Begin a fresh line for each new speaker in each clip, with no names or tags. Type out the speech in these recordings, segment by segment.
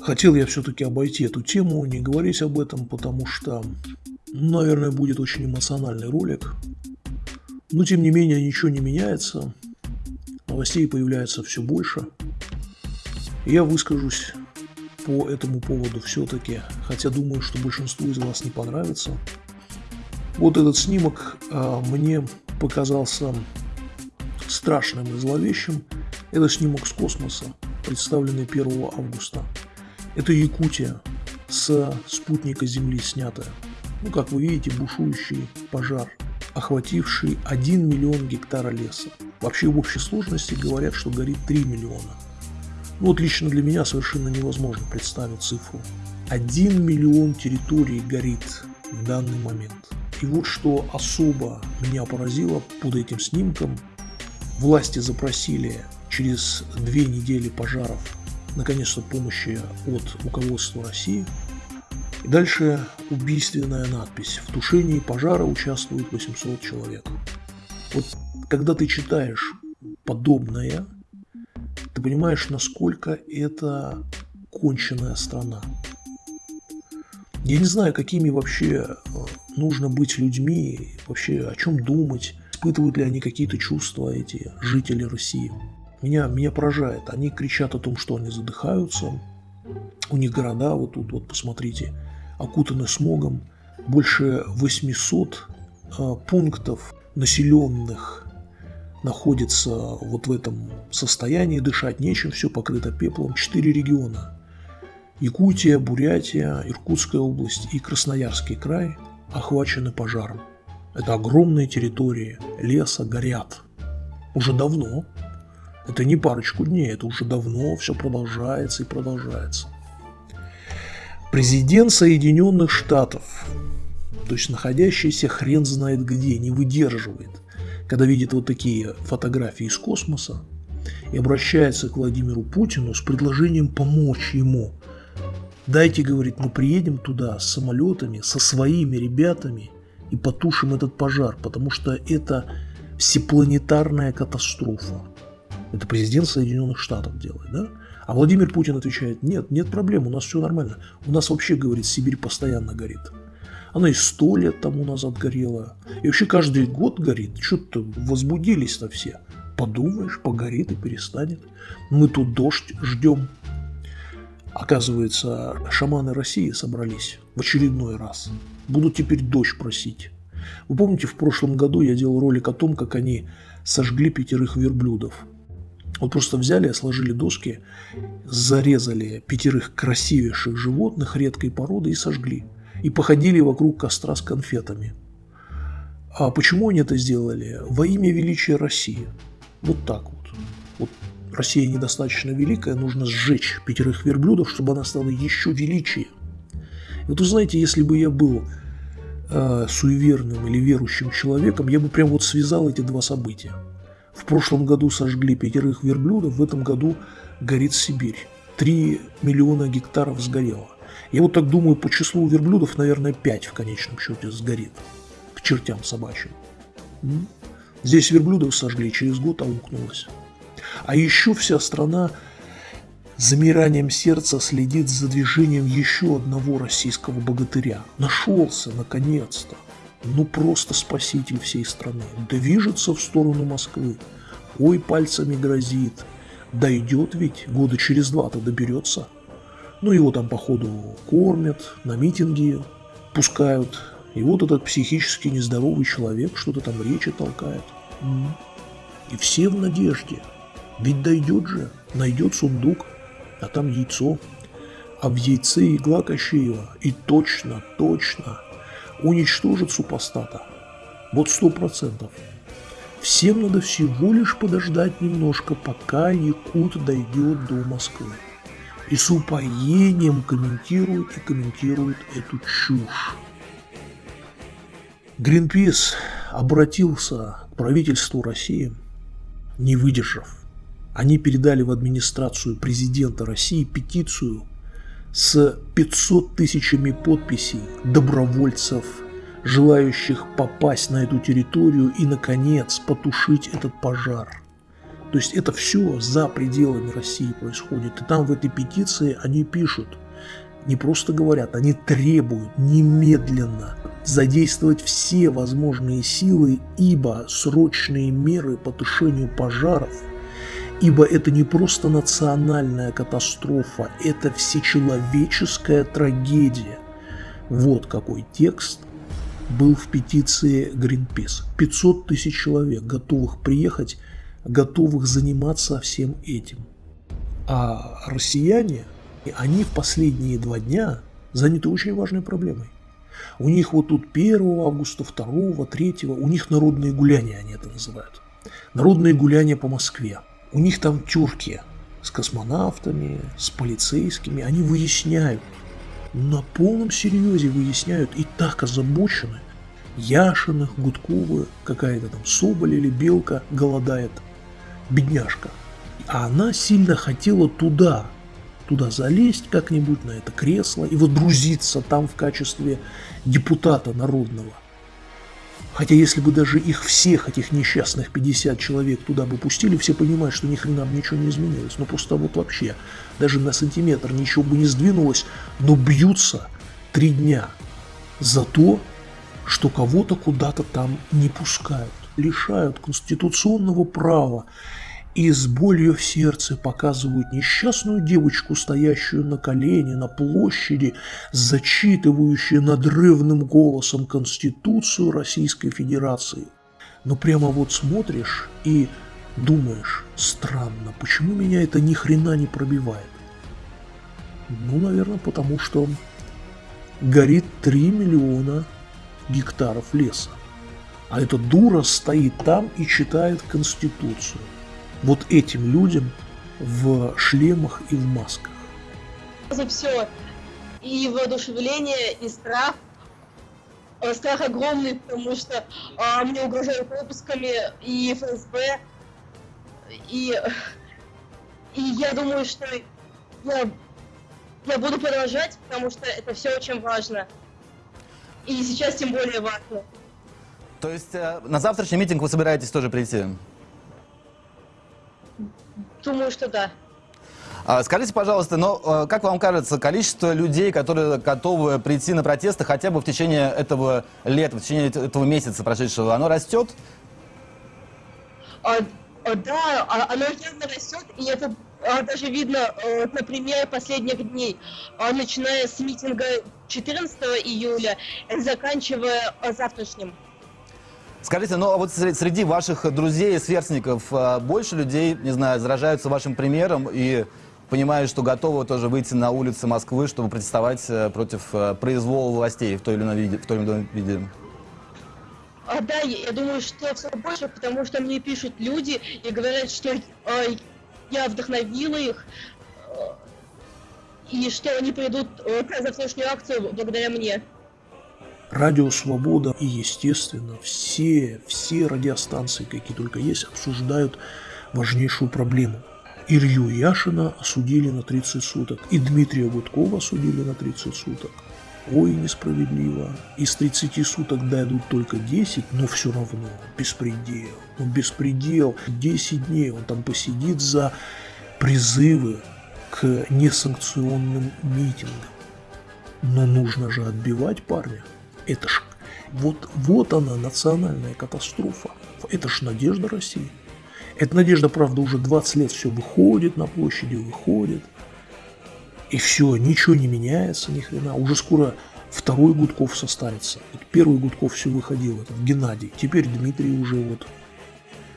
Хотел я все-таки обойти эту тему, не говорить об этом, потому что, наверное, будет очень эмоциональный ролик. Но, тем не менее, ничего не меняется. Новостей появляется все больше. Я выскажусь по этому поводу все-таки, хотя думаю, что большинству из вас не понравится. Вот этот снимок а, мне показался страшным и зловещим. Это снимок с космоса, представленный 1 августа. Это Якутия с спутника Земли снятая. Ну, как вы видите, бушующий пожар, охвативший 1 миллион гектара леса. Вообще в общей сложности говорят, что горит 3 миллиона. Ну вот лично для меня совершенно невозможно представить цифру. 1 миллион территорий горит в данный момент. И вот что особо меня поразило под этим снимком. Власти запросили через две недели пожаров наконец-то помощи от руководства России. И дальше убийственная надпись. В тушении пожара участвует 800 человек. Вот когда ты читаешь подобное, ты понимаешь, насколько это конченная страна. Я не знаю, какими вообще э, нужно быть людьми, вообще о чем думать, испытывают ли они какие-то чувства, эти жители России. Меня, меня поражает. Они кричат о том, что они задыхаются. У них города, вот тут, вот посмотрите, окутаны смогом. Больше 800 э, пунктов населенных находится вот в этом состоянии, дышать нечем, все покрыто пеплом. Четыре региона. Якутия, Бурятия, Иркутская область и Красноярский край охвачены пожаром. Это огромные территории леса горят. Уже давно. Это не парочку дней, это уже давно все продолжается и продолжается. Президент Соединенных Штатов, то есть находящийся хрен знает где, не выдерживает – когда видит вот такие фотографии из космоса и обращается к Владимиру Путину с предложением помочь ему. Дайте, говорит, мы приедем туда с самолетами, со своими ребятами и потушим этот пожар, потому что это всепланетарная катастрофа. Это президент Соединенных Штатов делает, да? А Владимир Путин отвечает, нет, нет проблем, у нас все нормально. У нас вообще, говорит, Сибирь постоянно горит. Она и сто лет тому назад горела. И вообще каждый год горит. Что-то возбудились-то все. Подумаешь, погорит и перестанет. Мы тут дождь ждем. Оказывается, шаманы России собрались в очередной раз. Будут теперь дождь просить. Вы помните, в прошлом году я делал ролик о том, как они сожгли пятерых верблюдов. Вот просто взяли, сложили доски, зарезали пятерых красивейших животных редкой породы и сожгли и походили вокруг костра с конфетами. А почему они это сделали? Во имя величия России. Вот так вот. Вот Россия недостаточно великая, нужно сжечь пятерых верблюдов, чтобы она стала еще величие. Вот вы знаете, если бы я был э, суеверным или верующим человеком, я бы прям вот связал эти два события. Прошлом году сожгли пятерых верблюдов, в этом году горит Сибирь. Три миллиона гектаров сгорело. Я вот так думаю, по числу верблюдов, наверное, 5 в конечном счете сгорит. К чертям собачьим. Здесь верблюдов сожгли, через год аукнулось. А еще вся страна замиранием сердца следит за движением еще одного российского богатыря. Нашелся, наконец-то. Ну просто спаситель всей страны. Движется в сторону Москвы. Ой, пальцами грозит. Дойдет ведь, года через два-то доберется. Ну, его там, походу, кормят, на митинги пускают. И вот этот психически нездоровый человек что-то там речи толкает. И все в надежде. Ведь дойдет же, найдет сундук, а там яйцо. А в яйце игла Кощеева. И точно, точно уничтожит супостата. Вот сто процентов. Всем надо всего лишь подождать немножко, пока Якут дойдет до Москвы и с упоением комментируют и комментируют эту чушь. Гринпис обратился к правительству России, не выдержав. Они передали в администрацию президента России петицию с 500 тысячами подписей добровольцев, желающих попасть на эту территорию и, наконец, потушить этот пожар. То есть это все за пределами России происходит. И там в этой петиции они пишут, не просто говорят, они требуют немедленно задействовать все возможные силы, ибо срочные меры по тушению пожаров, ибо это не просто национальная катастрофа, это всечеловеческая трагедия. Вот какой текст был в петиции Greenpeace. 500 тысяч человек, готовых приехать, готовых заниматься всем этим. А россияне, они в последние два дня заняты очень важной проблемой. У них вот тут 1 августа, 2, 3, у них народные гуляния, они это называют. Народные гуляния по Москве. У них там тюрки с космонавтами, с полицейскими, они выясняют, на полном серьезе выясняют и так озабочены. Яшиных, Гудковы, какая-то там Соболь или Белка голодает, бедняжка. А она сильно хотела туда, туда залезть как-нибудь на это кресло и водрузиться там в качестве депутата народного. Хотя если бы даже их всех, этих несчастных 50 человек туда бы пустили, все понимают, что ни хрена бы ничего не изменилось. Ну просто вот вообще, даже на сантиметр ничего бы не сдвинулось, но бьются три дня за то, что кого-то куда-то там не пускают, лишают конституционного права и с болью в сердце показывают несчастную девочку, стоящую на колене на площади, зачитывающую надрывным голосом Конституцию Российской Федерации. Но прямо вот смотришь и думаешь, странно, почему меня это ни хрена не пробивает? Ну, наверное, потому что горит 3 миллиона гектаров леса. А эта дура стоит там и читает Конституцию вот этим людям в шлемах и в масках.
За все. И воодушевление, и страх. Э, страх огромный, потому что а, мне угрожают выпусками и ФСБ. И, и я думаю, что я, я буду продолжать, потому что это все очень важно. И сейчас тем более важно.
То есть э, на завтрашний митинг вы собираетесь тоже прийти?
Думаю, что да.
А, скажите, пожалуйста, но э, как вам кажется, количество людей, которые готовы прийти на протесты хотя бы в течение этого лета, в течение этого месяца прошедшего, оно растет?
А, а, да, а, оно явно растет, и это а, даже видно, э, например, последних дней, начиная с митинга 14 июля, заканчивая завтрашним.
Скажите, ну а вот среди ваших друзей и сверстников а, больше людей, не знаю, заражаются вашим примером и понимают, что готовы тоже выйти на улицы Москвы, чтобы протестовать э, против э, произвола властей в той или иной виде? В той или иной виде?
А, да, я думаю, что все больше, потому что мне пишут люди и говорят, что э, я вдохновила их, э, и что они придут э, на завтрашнюю акцию благодаря мне.
Радио Свобода и, естественно, все, все радиостанции, какие только есть, обсуждают важнейшую проблему. Илью Яшина осудили на 30 суток, и Дмитрия Гудкова осудили на 30 суток. Ой, несправедливо. Из 30 суток дадут только 10, но все равно беспредел. Ну, беспредел. 10 дней он там посидит за призывы к несанкционным митингам. Но нужно же отбивать парня. Это ж вот, вот она, национальная катастрофа. Это ж надежда России. Эта надежда, правда, уже 20 лет все выходит на площади, выходит. И все, ничего не меняется, ни хрена. Уже скоро второй Гудков состарится. Вот первый Гудков все выходил, этот Геннадий. Теперь Дмитрий уже вот.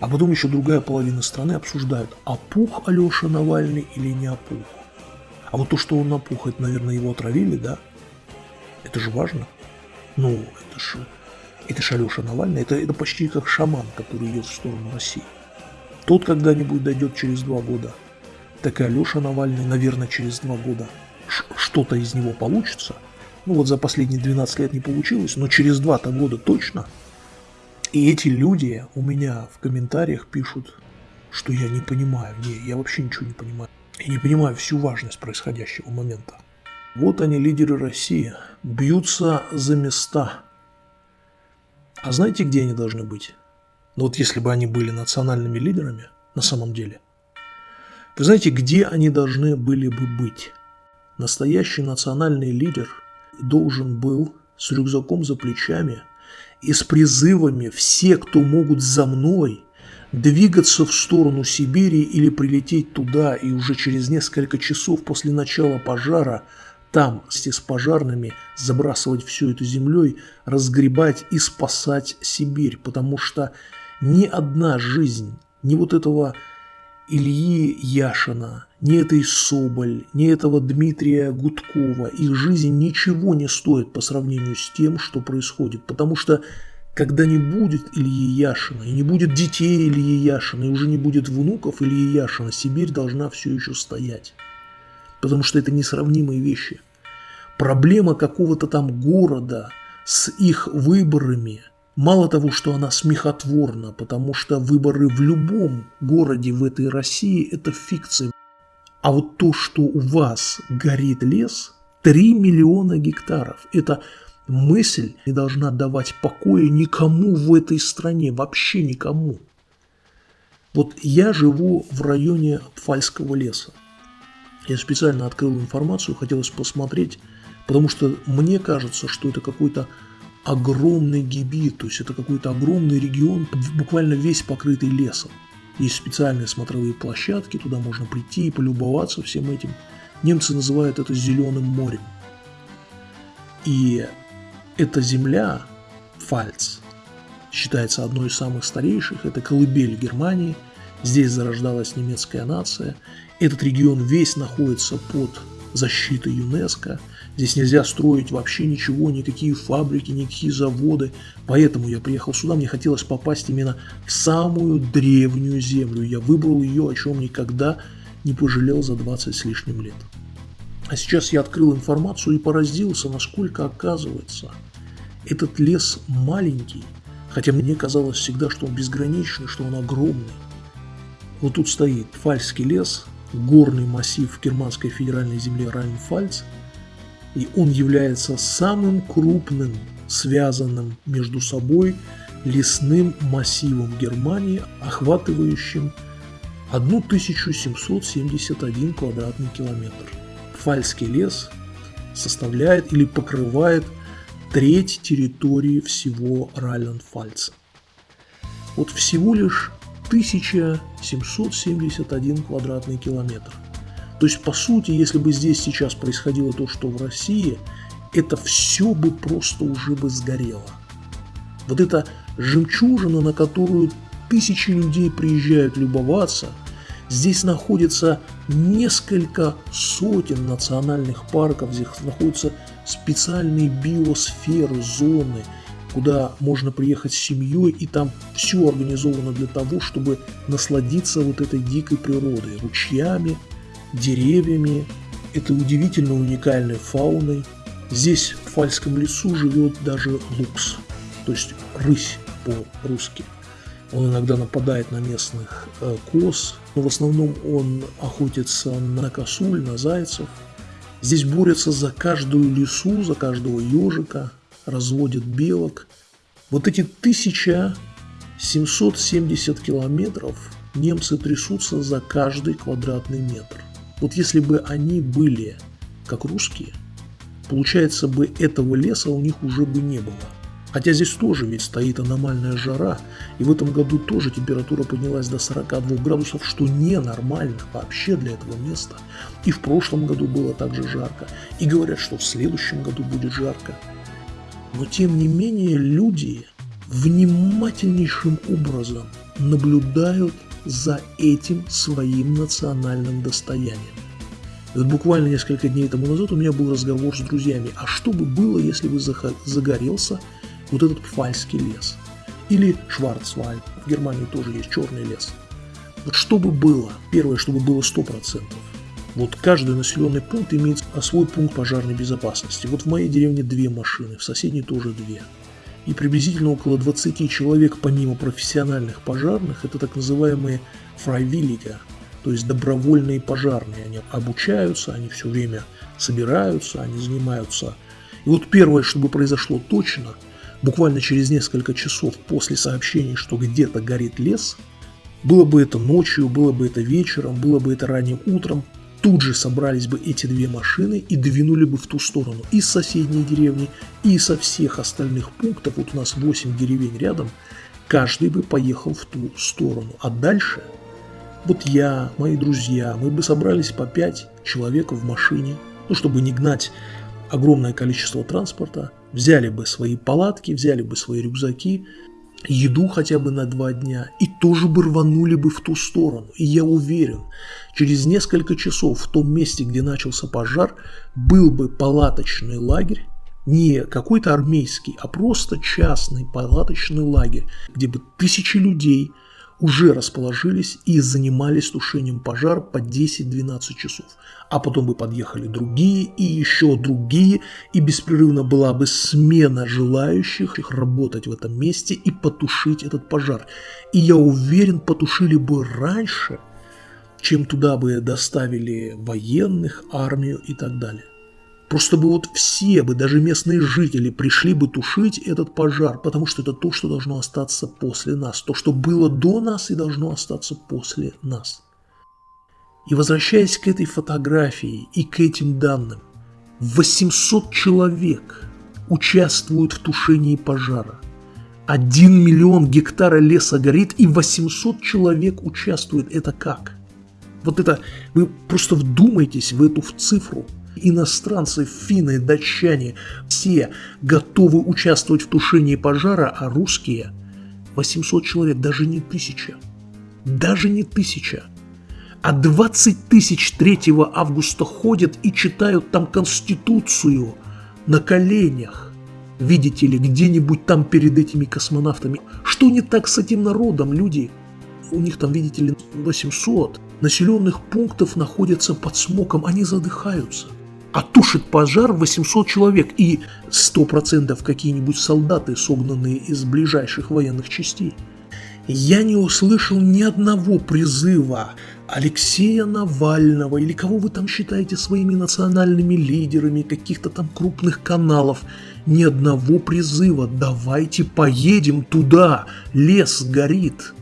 А потом еще другая половина страны обсуждает, опух Алеша Навальный или не опух. А вот то, что он опух, это, наверное, его отравили, да? Это же важно. Ну, это же это ж Алеша Навальный, это, это почти как шаман, который идет в сторону России. Тот когда-нибудь дойдет через два года. Так и Алеша Навальный, наверное, через два года. Что-то из него получится. Ну вот за последние 12 лет не получилось, но через два-то года точно. И эти люди у меня в комментариях пишут, что я не понимаю. Не, я вообще ничего не понимаю. Я не понимаю всю важность происходящего момента. Вот они, лидеры России, бьются за места. А знаете, где они должны быть? Ну вот если бы они были национальными лидерами, на самом деле. Вы знаете, где они должны были бы быть? Настоящий национальный лидер должен был с рюкзаком за плечами и с призывами «все, кто могут за мной», двигаться в сторону Сибири или прилететь туда и уже через несколько часов после начала пожара там с пожарными забрасывать всю эту землей, разгребать и спасать Сибирь, потому что ни одна жизнь, ни вот этого Ильи Яшина, ни этой Соболь, ни этого Дмитрия Гудкова, их жизнь ничего не стоит по сравнению с тем, что происходит, потому что когда не будет Ильи Яшина, и не будет детей Ильи Яшина, и уже не будет внуков Ильи Яшина, Сибирь должна все еще стоять. Потому что это несравнимые вещи. Проблема какого-то там города с их выборами, мало того, что она смехотворна, потому что выборы в любом городе в этой России – это фикция. А вот то, что у вас горит лес, 3 миллиона гектаров – это мысль не должна давать покоя никому в этой стране, вообще никому. Вот я живу в районе Пфальского леса. Я специально открыл информацию, хотелось посмотреть, потому что мне кажется, что это какой-то огромный гибит, то есть это какой-то огромный регион, буквально весь покрытый лесом. Есть специальные смотровые площадки, туда можно прийти и полюбоваться всем этим. Немцы называют это «зеленым морем». И эта земля, Фальц, считается одной из самых старейших, это колыбель Германии, здесь зарождалась немецкая нация, этот регион весь находится под защитой ЮНЕСКО, здесь нельзя строить вообще ничего, никакие фабрики, никакие заводы, поэтому я приехал сюда, мне хотелось попасть именно в самую древнюю землю, я выбрал ее, о чем никогда не пожалел за 20 с лишним лет. А сейчас я открыл информацию и поразился, насколько оказывается этот лес маленький, хотя мне казалось всегда, что он безграничный, что он огромный. Вот тут стоит Фальский лес, горный массив германской федеральной земли Райнфальц, и он является самым крупным, связанным между собой лесным массивом Германии, охватывающим 1771 квадратный километр. Фальский лес составляет или покрывает треть территории всего Райланд-Фальца. Вот всего лишь 1771 квадратный километр. То есть, по сути, если бы здесь сейчас происходило то, что в России, это все бы просто уже бы сгорело. Вот эта жемчужина, на которую тысячи людей приезжают любоваться – Здесь находится несколько сотен национальных парков, здесь находятся специальные биосферы, зоны, куда можно приехать с семьей, и там все организовано для того, чтобы насладиться вот этой дикой природой, ручьями, деревьями, этой удивительно уникальной фауной. Здесь в Фальском лесу живет даже лукс, то есть рысь по-русски. Он иногда нападает на местных э, коз, но в основном он охотится на косуль, на зайцев. Здесь борются за каждую лису, за каждого ежика, разводят белок. Вот эти 1770 километров немцы трясутся за каждый квадратный метр. Вот если бы они были как русские, получается бы этого леса у них уже бы не было. Хотя здесь тоже ведь стоит аномальная жара, и в этом году тоже температура поднялась до 42 градусов, что ненормально вообще для этого места. И в прошлом году было также жарко, и говорят, что в следующем году будет жарко. Но тем не менее люди внимательнейшим образом наблюдают за этим своим национальным достоянием. Вот буквально несколько дней тому назад у меня был разговор с друзьями, а что бы было, если бы загорелся вот этот Пфальский лес. Или Шварцвальд, в Германии тоже есть черный лес. Вот что бы было, первое, чтобы было 100%. Вот каждый населенный пункт имеет свой пункт пожарной безопасности. Вот в моей деревне две машины, в соседней тоже две. И приблизительно около 20 человек, помимо профессиональных пожарных, это так называемые фрайвиллига, то есть добровольные пожарные. Они обучаются, они все время собираются, они занимаются. И вот первое, чтобы произошло точно – Буквально через несколько часов после сообщений, что где-то горит лес, Было бы это ночью, было бы это вечером, было бы это ранним утром, тут же собрались бы эти две машины и двинули бы в ту сторону. Из соседней деревни, и со всех остальных пунктов, вот у нас 8 деревень рядом, каждый бы поехал в ту сторону. А дальше, вот я, мои друзья, мы бы собрались по 5 человек в машине, ну, чтобы не гнать огромное количество транспорта, взяли бы свои палатки, взяли бы свои рюкзаки, еду хотя бы на два дня и тоже бы рванули бы в ту сторону. И я уверен, через несколько часов в том месте, где начался пожар, был бы палаточный лагерь, не какой-то армейский, а просто частный палаточный лагерь, где бы тысячи людей – уже расположились и занимались тушением пожара по 10-12 часов. А потом бы подъехали другие и еще другие, и беспрерывно была бы смена желающих работать в этом месте и потушить этот пожар. И я уверен, потушили бы раньше, чем туда бы доставили военных, армию и так далее. Просто бы вот все бы, даже местные жители, пришли бы тушить этот пожар, потому что это то, что должно остаться после нас. То, что было до нас и должно остаться после нас. И возвращаясь к этой фотографии и к этим данным, 800 человек участвуют в тушении пожара. 1 миллион гектара леса горит, и 800 человек участвуют. Это как? Вот это, вы просто вдумайтесь в эту в цифру – иностранцы, финны, датчане, все готовы участвовать в тушении пожара, а русские 800 человек, даже не тысяча, даже не тысяча. А 20 тысяч 3 августа ходят и читают там Конституцию на коленях. Видите ли, где-нибудь там перед этими космонавтами. Что не так с этим народом, люди? У них там, видите ли, 800 населенных пунктов находятся под смоком, они задыхаются а тушит пожар 800 человек и 100% какие-нибудь солдаты, согнанные из ближайших военных частей. Я не услышал ни одного призыва Алексея Навального или кого вы там считаете своими национальными лидерами, каких-то там крупных каналов, ни одного призыва «давайте поедем туда, лес горит».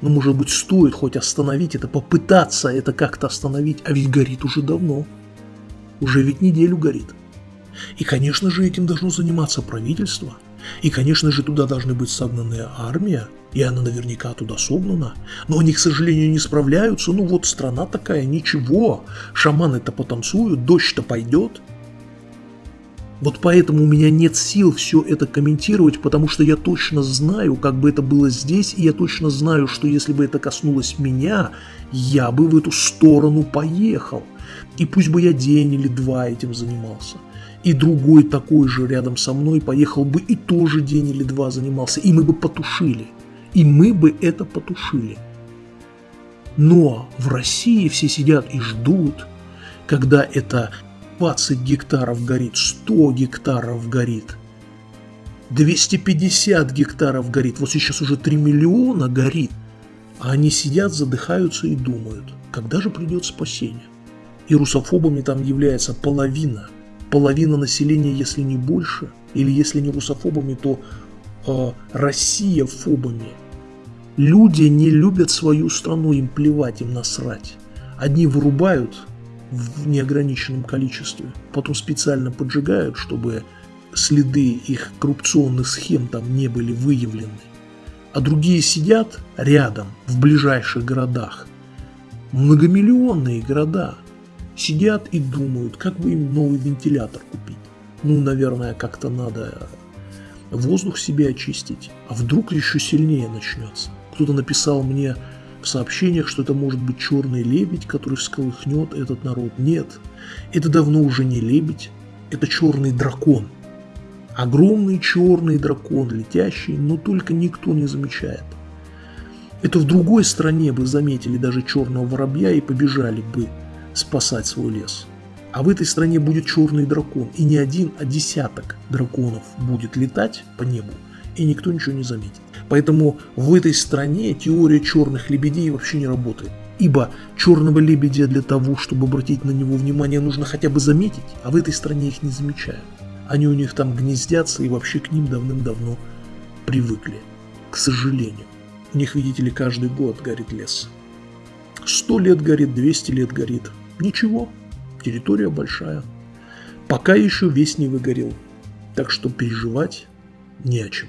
Ну, может быть, стоит хоть остановить это, попытаться это как-то остановить, а ведь горит уже давно уже ведь неделю горит. И, конечно же, этим должно заниматься правительство. И, конечно же, туда должны быть согнанная армия, и она наверняка туда согнана. Но они, к сожалению, не справляются. Ну вот страна такая, ничего. Шаманы-то потанцуют, дождь-то пойдет. Вот поэтому у меня нет сил все это комментировать, потому что я точно знаю, как бы это было здесь, и я точно знаю, что если бы это коснулось меня, я бы в эту сторону поехал. И пусть бы я день или два этим занимался. И другой такой же рядом со мной поехал бы и тоже день или два занимался. И мы бы потушили. И мы бы это потушили. Но в России все сидят и ждут, когда это 20 гектаров горит, 100 гектаров горит, 250 гектаров горит, вот сейчас уже 3 миллиона горит. А они сидят, задыхаются и думают, когда же придет спасение. И русофобами там является половина. Половина населения, если не больше, или если не русофобами, то э, Россия фобами. Люди не любят свою страну, им плевать, им насрать. Одни вырубают в неограниченном количестве, потом специально поджигают, чтобы следы их коррупционных схем там не были выявлены. А другие сидят рядом, в ближайших городах. Многомиллионные города – сидят и думают, как бы им новый вентилятор купить. Ну, наверное, как-то надо воздух себе очистить. А вдруг еще сильнее начнется? Кто-то написал мне в сообщениях, что это может быть черный лебедь, который всколыхнет этот народ. Нет, это давно уже не лебедь, это черный дракон. Огромный черный дракон, летящий, но только никто не замечает. Это в другой стране бы заметили даже черного воробья и побежали бы спасать свой лес. А в этой стране будет черный дракон, и не один, а десяток драконов будет летать по небу, и никто ничего не заметит. Поэтому в этой стране теория черных лебедей вообще не работает. Ибо черного лебедя для того, чтобы обратить на него внимание, нужно хотя бы заметить, а в этой стране их не замечают. Они у них там гнездятся и вообще к ним давным-давно привыкли, к сожалению. У них, видите ли, каждый год горит лес. Сто лет горит, 200 лет горит. Ничего, территория большая. Пока еще весь не выгорел. Так что переживать не о чем.